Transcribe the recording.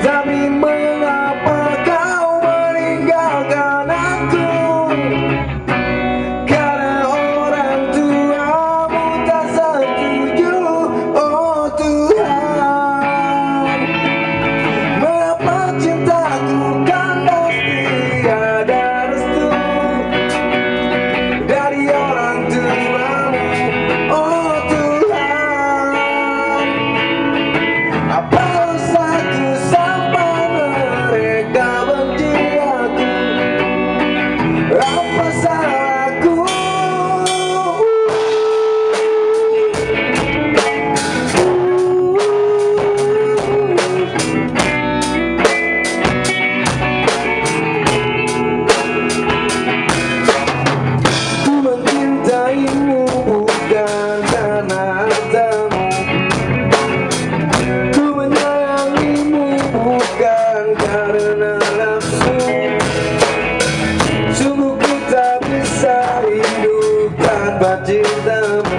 Dami mừng karena nafsu Sungguh ku tak bisa hidup tanpa cintamu